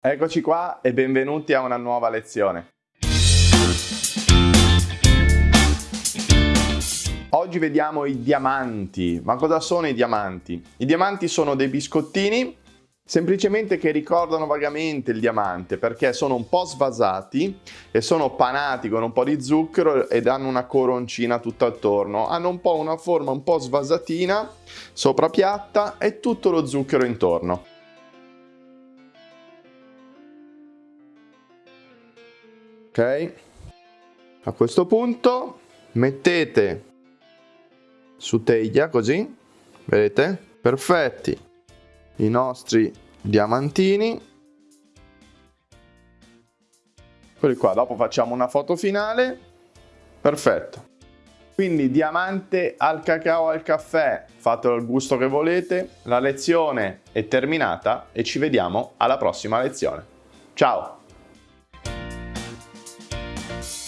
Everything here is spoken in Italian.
Eccoci qua e benvenuti a una nuova lezione. Oggi vediamo i diamanti. Ma cosa sono i diamanti? I diamanti sono dei biscottini semplicemente che ricordano vagamente il diamante perché sono un po' svasati e sono panati con un po' di zucchero ed hanno una coroncina tutto attorno. Hanno un po' una forma un po' svasatina, sopra piatta e tutto lo zucchero intorno. A questo punto mettete su teglia così vedete? Perfetti. I nostri diamantini. Quelli qua dopo facciamo una foto finale. Perfetto. Quindi diamante al cacao al caffè fatelo al gusto che volete. La lezione è terminata e ci vediamo alla prossima lezione. Ciao Bye.